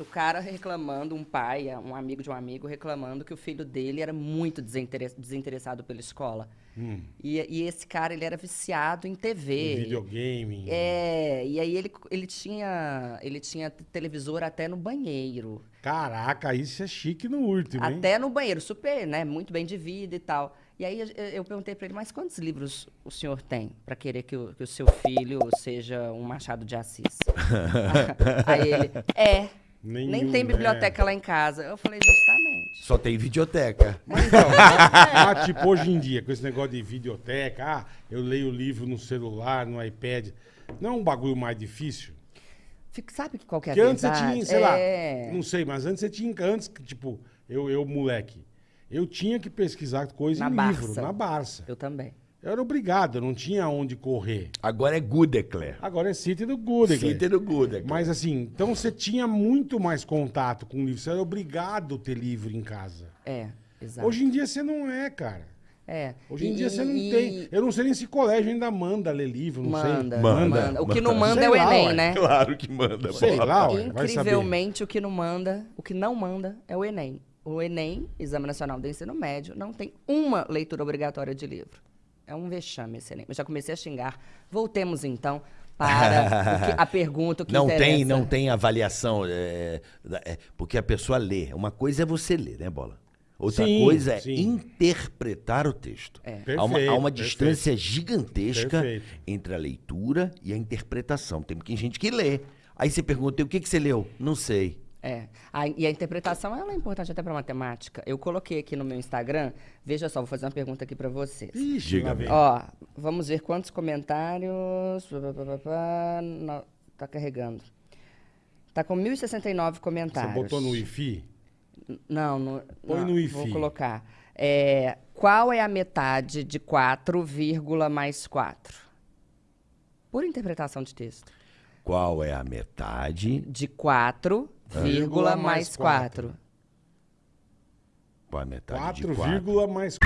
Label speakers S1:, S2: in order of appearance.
S1: O cara reclamando, um pai, um amigo de um amigo, reclamando que o filho dele era muito desinteress- desinteressado pela escola.
S2: Hum,
S1: E, e esse cara, ele era viciado em TV.
S2: em videogame.
S1: É, e aí ele, ele, tinha, ele tinha televisor até no banheiro.
S2: Caraca, isso é chique no último, hein?
S1: Até no banheiro, super, né? Muito bem de vida e tal. E aí eu, perguntei pra ele, mas quantos livros o senhor tem pra querer que o, que o seu filho seja um Machado de Assis? aí ele, é, nem
S2: Nenhum,
S1: tem
S2: né?
S1: biblioteca lá em casa. Eu falei, justamente.
S3: Só tem videoteca.
S2: Mas então, tipo, hoje em dia, com esse negócio de videoteca, ah, eu leio o livro no celular, no iPad. Não é um bagulho mais difícil?
S1: Fica- Sabe que qual que é a
S2: Porque antes você tinha, sei
S1: é...
S2: lá, não sei, mas antes você tinha, antes, tipo, eu, eu moleque, eu tinha que pesquisar coisa
S1: Na
S2: em livro,
S1: Barça.
S2: na Barça.
S1: Eu também.
S2: Eu era obrigado, eu não tinha onde correr.
S3: Agora é Goodecler.
S2: Agora é City do Good,
S3: City do Goodecler.
S2: Mas assim, então você tinha muito mais contato com o livro. Você era obrigado a ter livro em casa.
S1: É, exato.
S2: Hoje em dia você não é, cara.
S1: é.
S2: Hoje em
S1: E-
S2: dia você não
S1: e-
S2: tem. Eu não sei nem se colégio ainda manda ler livro, não
S1: Manda,
S2: sei.
S1: manda, O que não manda
S2: Sei
S1: é o
S2: lá,
S1: Enem,
S2: ué.
S1: né?
S3: Claro que manda.
S2: Sei
S3: bola.
S2: lá, ué.
S1: Incrivelmente, o que não manda, o que não manda é o Enem. O Enem, Exame Nacional do Ensino Médio, não tem uma leitura obrigatória de livro. É um vexame esse Enem. Eu já comecei a xingar. Voltemos, então, para que- a pergunta o que
S3: Não
S1: interessa.
S3: tem, não tem avaliação. é, é, porque a pessoa lê. Uma coisa é você ler, né, Bola? Outra
S2: Sim,
S3: coisa é
S2: sim.
S3: interpretar o texto.
S1: É.
S3: há uma, há uma
S2: Perfeito,
S3: distância gigantesca
S2: Perfeito.
S3: entre a leitura e a interpretação. Tem gente que lê. Aí você pergunta, o que, que você leu? Não sei.
S1: A- e a interpretação ela é importante até para matemática. Eu coloquei aqui no meu Instagram. Veja só, vou fazer uma pergunta aqui para vocês.
S2: Ixi,
S3: Diga,
S2: vem.
S1: Ó, vamos ver quantos comentários. Não, tá carregando. Tá com 1.069
S2: Você
S1: comentários.
S2: botou no Wi-Fi?
S1: Não, no,
S2: Põe
S1: não,
S2: no Wi-Fi.
S1: Vou colocar. É, qual é a metade de 4, vírgula mais 4? Por interpretação de texto.
S3: Qual é a metade?
S1: De 4, vírgula mais 4.
S3: Qual é a metade
S2: 4,
S3: de 4?
S2: vírgula mais.